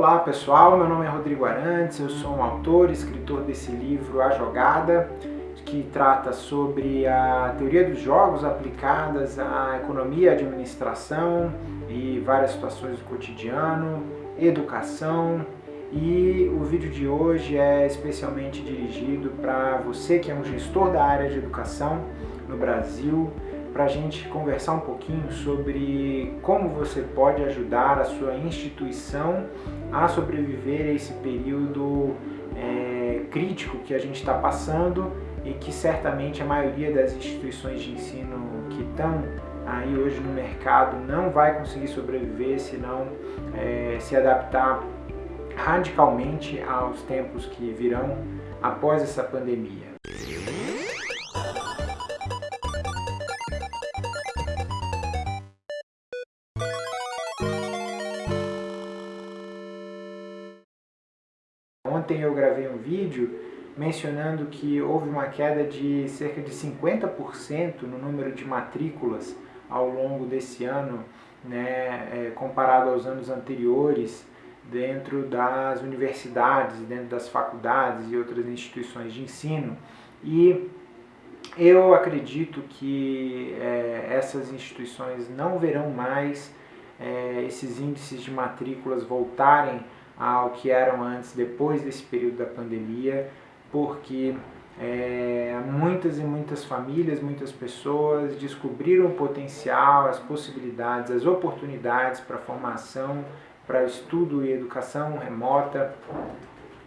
Olá pessoal, meu nome é Rodrigo Arantes, eu sou um autor, escritor desse livro A Jogada, que trata sobre a teoria dos jogos aplicadas à economia e administração e várias situações do cotidiano, educação, e o vídeo de hoje é especialmente dirigido para você que é um gestor da área de educação no Brasil, para a gente conversar um pouquinho sobre como você pode ajudar a sua instituição a sobreviver a esse período é, crítico que a gente está passando e que certamente a maioria das instituições de ensino que estão aí hoje no mercado não vai conseguir sobreviver se não é, se adaptar radicalmente aos tempos que virão após essa pandemia. Vídeo mencionando que houve uma queda de cerca de 50% no número de matrículas ao longo desse ano, né, é, comparado aos anos anteriores, dentro das universidades, dentro das faculdades e outras instituições de ensino. E eu acredito que é, essas instituições não verão mais é, esses índices de matrículas voltarem ao que eram antes, depois desse período da pandemia, porque é, muitas e muitas famílias, muitas pessoas descobriram o potencial, as possibilidades, as oportunidades para formação, para estudo e educação remota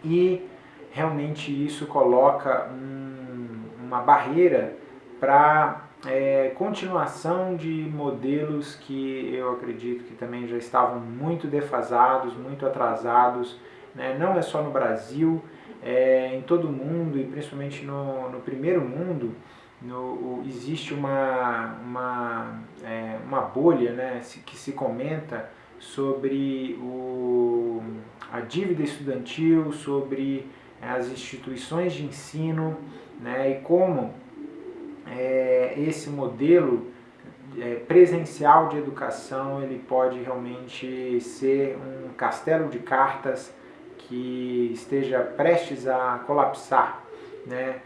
e realmente isso coloca um, uma barreira para é, continuação de modelos que eu acredito que também já estavam muito defasados, muito atrasados, né? não é só no Brasil, é, em todo o mundo e principalmente no, no primeiro mundo, no, existe uma, uma, é, uma bolha né, que se comenta sobre o, a dívida estudantil, sobre as instituições de ensino né, e como é, esse modelo é, presencial de educação ele pode realmente ser um castelo de cartas que esteja prestes a colapsar. Né?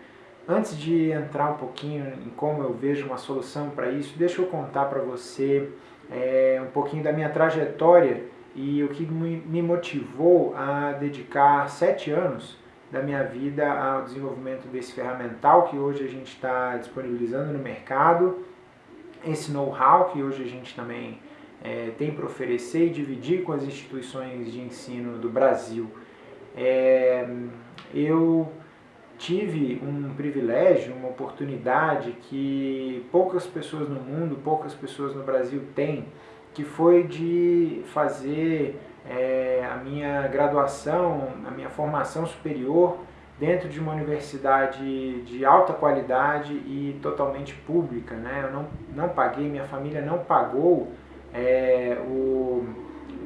Antes de entrar um pouquinho em como eu vejo uma solução para isso, deixa eu contar para você é, um pouquinho da minha trajetória e o que me motivou a dedicar sete anos da minha vida ao desenvolvimento desse ferramental que hoje a gente está disponibilizando no mercado, esse know-how que hoje a gente também é, tem para oferecer e dividir com as instituições de ensino do Brasil. É, eu tive um privilégio, uma oportunidade que poucas pessoas no mundo, poucas pessoas no Brasil têm, que foi de fazer é, a minha graduação, a minha formação superior dentro de uma universidade de alta qualidade e totalmente pública. Né? Eu não, não paguei, minha família não pagou é, o,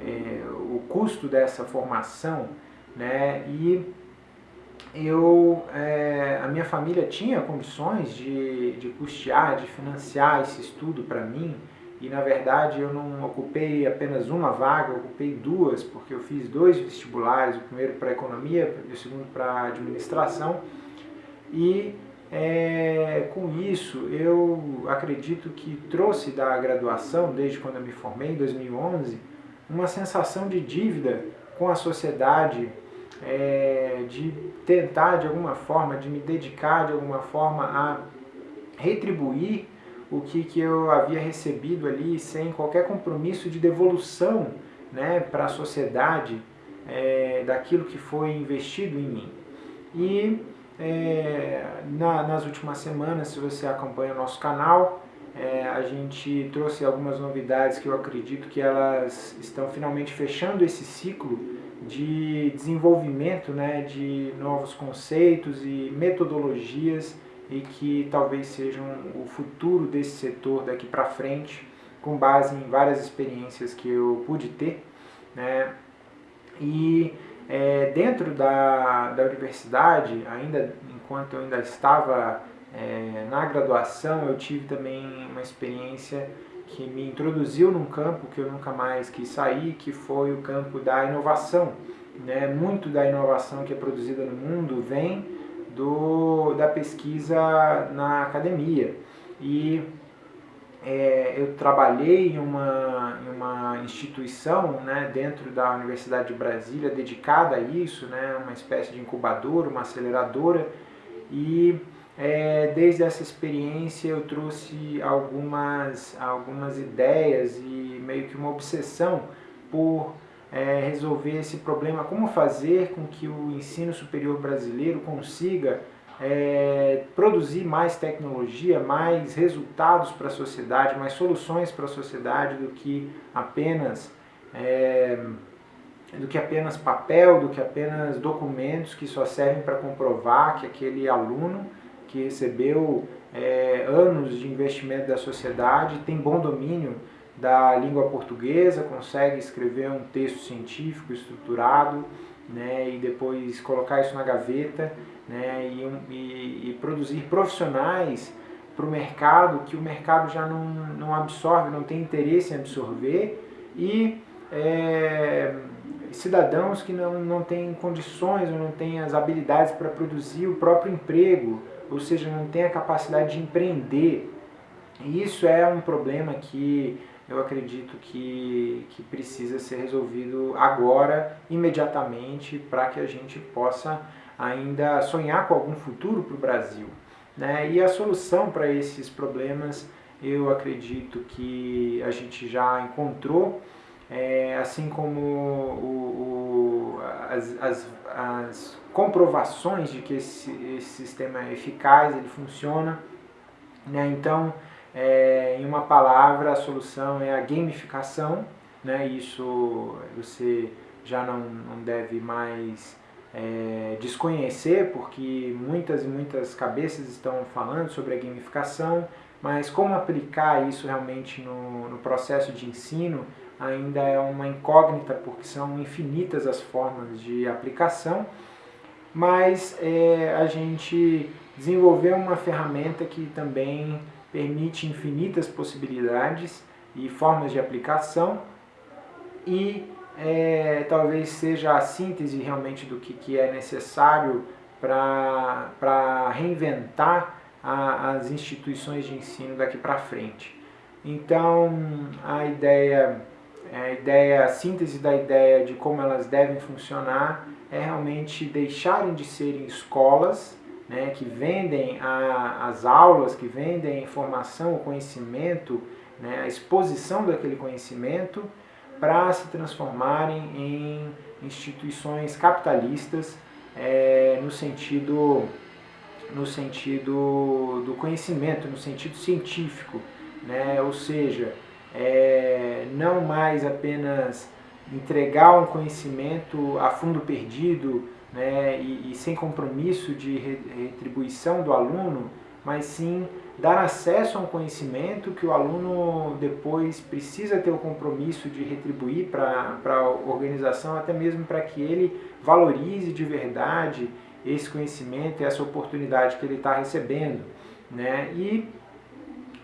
é, o custo dessa formação né? e eu, é, a minha família tinha condições de, de custear, de financiar esse estudo para mim, e na verdade eu não ocupei apenas uma vaga, ocupei duas, porque eu fiz dois vestibulares, o primeiro para economia e o segundo para administração, e é, com isso eu acredito que trouxe da graduação, desde quando eu me formei em 2011, uma sensação de dívida com a sociedade, é, de tentar de alguma forma, de me dedicar de alguma forma a retribuir o que, que eu havia recebido ali sem qualquer compromisso de devolução né, para a sociedade é, daquilo que foi investido em mim. E é, na, nas últimas semanas, se você acompanha o nosso canal, é, a gente trouxe algumas novidades que eu acredito que elas estão finalmente fechando esse ciclo de desenvolvimento né, de novos conceitos e metodologias e que talvez sejam o futuro desse setor daqui para frente, com base em várias experiências que eu pude ter. Né? E é, dentro da, da universidade, ainda enquanto eu ainda estava é, na graduação, eu tive também uma experiência que me introduziu num campo que eu nunca mais quis sair, que foi o campo da inovação. Né? Muito da inovação que é produzida no mundo vem do, da pesquisa na academia. E é, eu trabalhei em uma, em uma instituição né, dentro da Universidade de Brasília dedicada a isso, né, uma espécie de incubadora, uma aceleradora, e é, desde essa experiência eu trouxe algumas, algumas ideias e meio que uma obsessão por é, resolver esse problema, como fazer com que o ensino superior brasileiro consiga é, produzir mais tecnologia, mais resultados para a sociedade, mais soluções para a sociedade do que apenas é, do que apenas papel, do que apenas documentos que só servem para comprovar que aquele aluno que recebeu é, anos de investimento da sociedade tem bom domínio da língua portuguesa, consegue escrever um texto científico estruturado, né, e depois colocar isso na gaveta né, e, e, e produzir profissionais para o mercado que o mercado já não, não absorve, não tem interesse em absorver e é, cidadãos que não, não têm condições ou não têm as habilidades para produzir o próprio emprego, ou seja, não têm a capacidade de empreender. E isso é um problema que eu acredito que, que precisa ser resolvido agora, imediatamente, para que a gente possa ainda sonhar com algum futuro para o Brasil. Né? E a solução para esses problemas eu acredito que a gente já encontrou, é, assim como o, o, as, as, as, comprovações de que esse, esse, sistema é eficaz, ele funciona. Né? Então, é, em uma palavra, a solução é a gamificação. Né? Isso você já não, não deve mais é, desconhecer, porque muitas e muitas cabeças estão falando sobre a gamificação, mas como aplicar isso realmente no, no processo de ensino ainda é uma incógnita, porque são infinitas as formas de aplicação, mas é, a gente desenvolveu uma ferramenta que também permite infinitas possibilidades e formas de aplicação e é, talvez seja a síntese realmente do que, que é necessário para reinventar a, as instituições de ensino daqui para frente. Então, a ideia, a ideia, a síntese da ideia de como elas devem funcionar é realmente deixarem de serem escolas né, que vendem a, as aulas, que vendem a informação, o conhecimento, né, a exposição daquele conhecimento, para se transformarem em instituições capitalistas é, no sentido no sentido do conhecimento, no sentido científico, né? ou seja, é, não mais apenas entregar um conhecimento a fundo perdido né? e, e sem compromisso de retribuição do aluno, mas sim dar acesso a um conhecimento que o aluno depois precisa ter o compromisso de retribuir para a organização, até mesmo para que ele valorize de verdade esse conhecimento e essa oportunidade que ele está recebendo. Né? E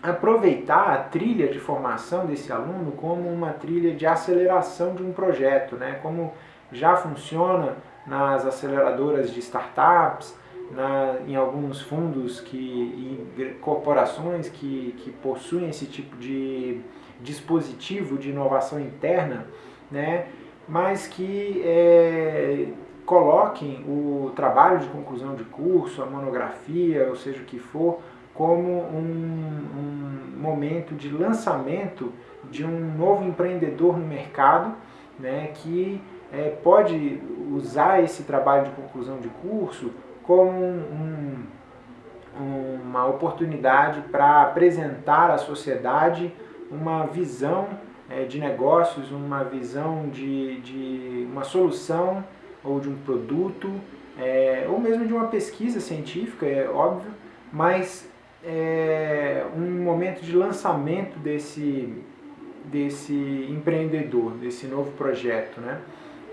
aproveitar a trilha de formação desse aluno como uma trilha de aceleração de um projeto, né? como já funciona nas aceleradoras de startups, na, em alguns fundos que, e corporações que, que possuem esse tipo de dispositivo de inovação interna, né, mas que é, coloquem o trabalho de conclusão de curso, a monografia, ou seja o que for, como um, um momento de lançamento de um novo empreendedor no mercado, né, que é, pode usar esse trabalho de conclusão de curso como um, uma oportunidade para apresentar à sociedade uma visão é, de negócios, uma visão de, de uma solução ou de um produto, é, ou mesmo de uma pesquisa científica, é óbvio, mas é um momento de lançamento desse, desse empreendedor, desse novo projeto. Né?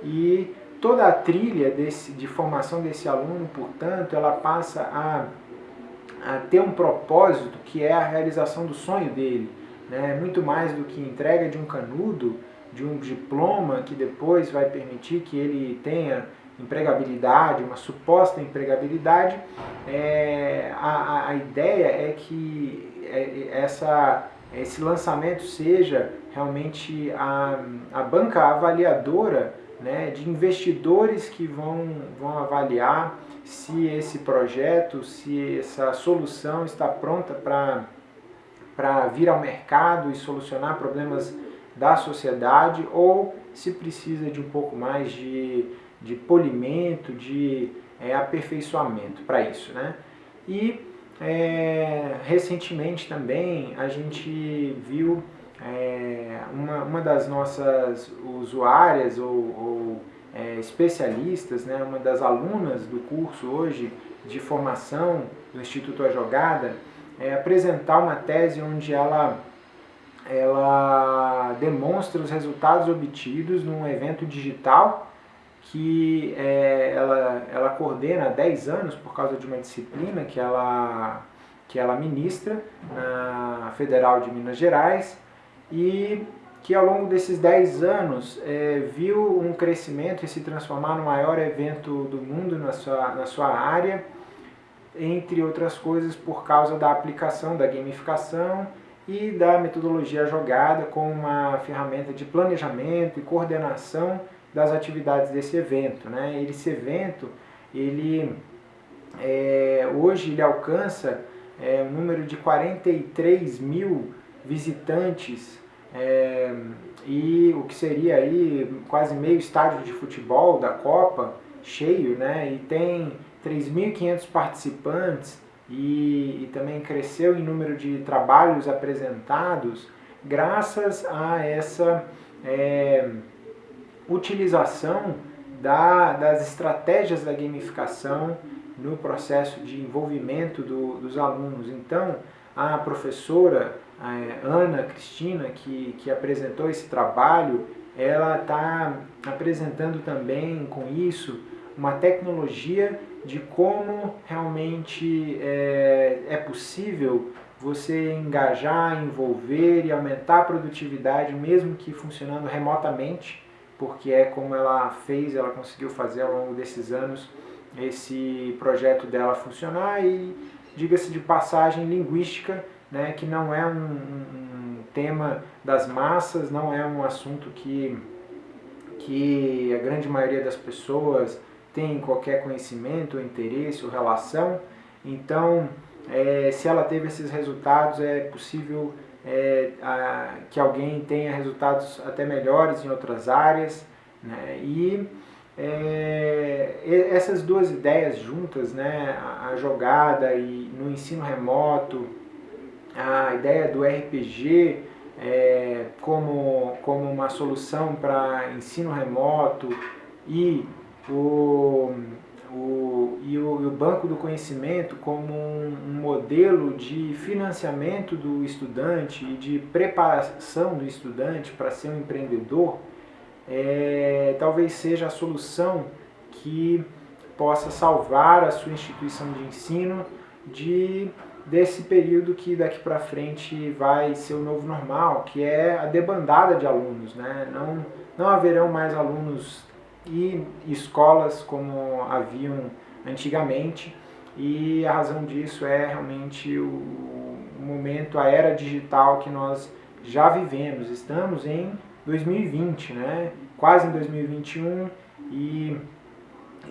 E toda a trilha desse, de formação desse aluno, portanto, ela passa a, a ter um propósito que é a realização do sonho dele, né, muito mais do que entrega de um canudo, de um diploma que depois vai permitir que ele tenha empregabilidade, uma suposta empregabilidade, é, a, a ideia é que é, essa, esse lançamento seja realmente a, a banca avaliadora né, de investidores que vão, vão avaliar se esse projeto, se essa solução está pronta para vir ao mercado e solucionar problemas da sociedade ou se precisa de um pouco mais de, de polimento, de é, aperfeiçoamento para isso. Né? E é, recentemente também a gente viu é, uma, uma das nossas usuárias ou, ou é, especialistas, né, uma das alunas do curso hoje de formação do Instituto A Jogada, é, apresentar uma tese onde ela, ela demonstra os resultados obtidos num evento digital que é, ela, ela coordena há 10 anos por causa de uma disciplina que ela, que ela ministra na Federal de Minas Gerais e que ao longo desses 10 anos é, viu um crescimento e se transformar no maior evento do mundo na sua, na sua área, entre outras coisas por causa da aplicação da gamificação e da metodologia jogada como uma ferramenta de planejamento e coordenação das atividades desse evento. Né? Esse evento, ele, é, hoje ele alcança é, um número de 43 mil visitantes é, e o que seria aí quase meio estádio de futebol da Copa cheio, né? E tem 3.500 participantes e, e, também cresceu em número de trabalhos apresentados graças a essa é, utilização da, das estratégias da gamificação no processo de envolvimento do, dos alunos. Então, a professora a Ana Cristina, que, que apresentou esse trabalho, ela está apresentando também com isso uma tecnologia de como realmente é, é possível você engajar, envolver e aumentar a produtividade, mesmo que funcionando remotamente, porque é como ela fez, ela conseguiu fazer ao longo desses anos esse projeto dela funcionar e, diga-se de passagem, linguística né, que não é um, um, tema das massas, não é um assunto que, que a grande maioria das pessoas tem qualquer conhecimento, interesse ou relação. Então, é, se ela teve esses resultados, é possível é, a, que alguém tenha resultados até melhores em outras áreas. Né? E é, essas duas ideias juntas, né, a jogada e no ensino remoto, a ideia do RPG é, como, como uma solução para ensino remoto e o, o, e o, e o, Banco do Conhecimento como um, um modelo de financiamento do estudante e de preparação do estudante para ser um empreendedor, é, talvez seja a solução que possa salvar a sua instituição de ensino de desse período que daqui para frente vai ser o novo normal, que é a debandada de alunos. Né? Não, não haverão mais alunos e escolas como haviam antigamente, e a razão disso é realmente o, momento, a era digital que nós já vivemos. Estamos em 2020, né? quase em 2021 e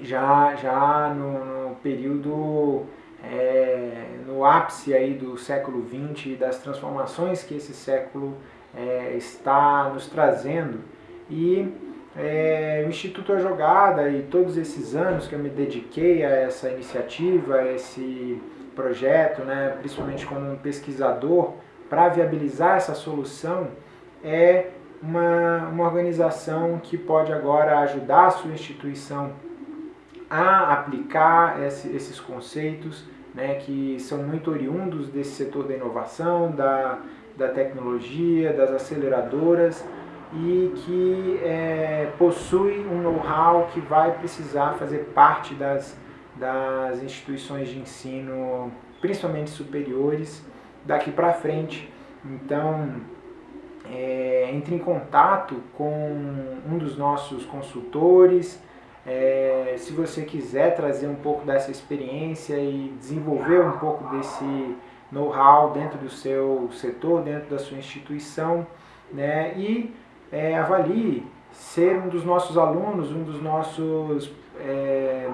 já, já no, no período é, no ápice aí do século XX e das transformações que esse século é, está nos trazendo. E é, o Instituto A Jogada e todos esses anos que eu me dediquei a essa iniciativa, a esse projeto, né, principalmente como um pesquisador, para viabilizar essa solução, é uma, uma organização que pode agora ajudar a sua instituição a aplicar esse, esses conceitos né, que são muito oriundos desse setor da inovação, da, da tecnologia, das aceleradoras e que é, possui um know-how que vai precisar fazer parte das, das instituições de ensino, principalmente superiores, daqui para frente, Então, é, entre em contato com um dos nossos consultores. É, se você quiser trazer um pouco dessa experiência e desenvolver um pouco desse know-how dentro do seu setor, dentro da sua instituição, né, e é, avalie ser um dos nossos alunos, um dos nossos é,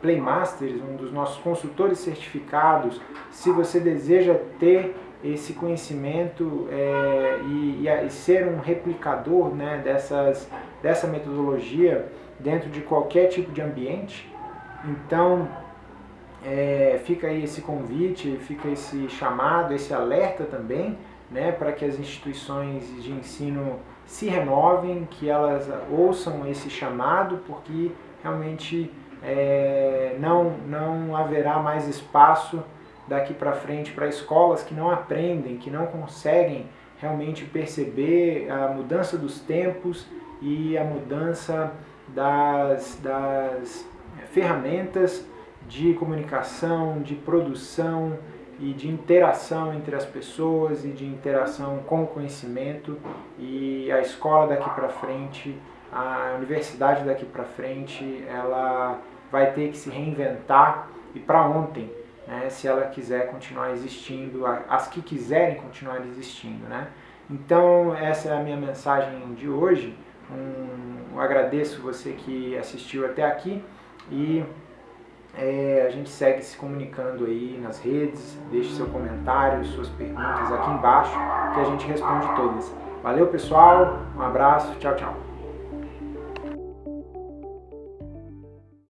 Playmasters, um dos nossos consultores certificados, se você deseja ter esse conhecimento é, e, e, ser um replicador né, dessas, dessa metodologia dentro de qualquer tipo de ambiente. Então, é, fica aí esse convite, fica esse chamado, esse alerta também, né, para que as instituições de ensino se renovem, que elas ouçam esse chamado, porque realmente é, não, não haverá mais espaço daqui para frente para escolas que não aprendem, que não conseguem realmente perceber a mudança dos tempos e a mudança das, das ferramentas de comunicação, de produção e de interação entre as pessoas e de interação com o conhecimento. E a escola daqui para frente, a universidade daqui para frente, ela vai ter que se reinventar. E para ontem né, se ela quiser continuar existindo, as que quiserem continuar existindo. Né? Então, essa é a minha mensagem de hoje. Um, agradeço você que assistiu até aqui e é, a gente segue se comunicando aí nas redes. Deixe seu comentário, suas perguntas aqui embaixo que a gente responde todas. Valeu, pessoal. Um abraço. Tchau, tchau.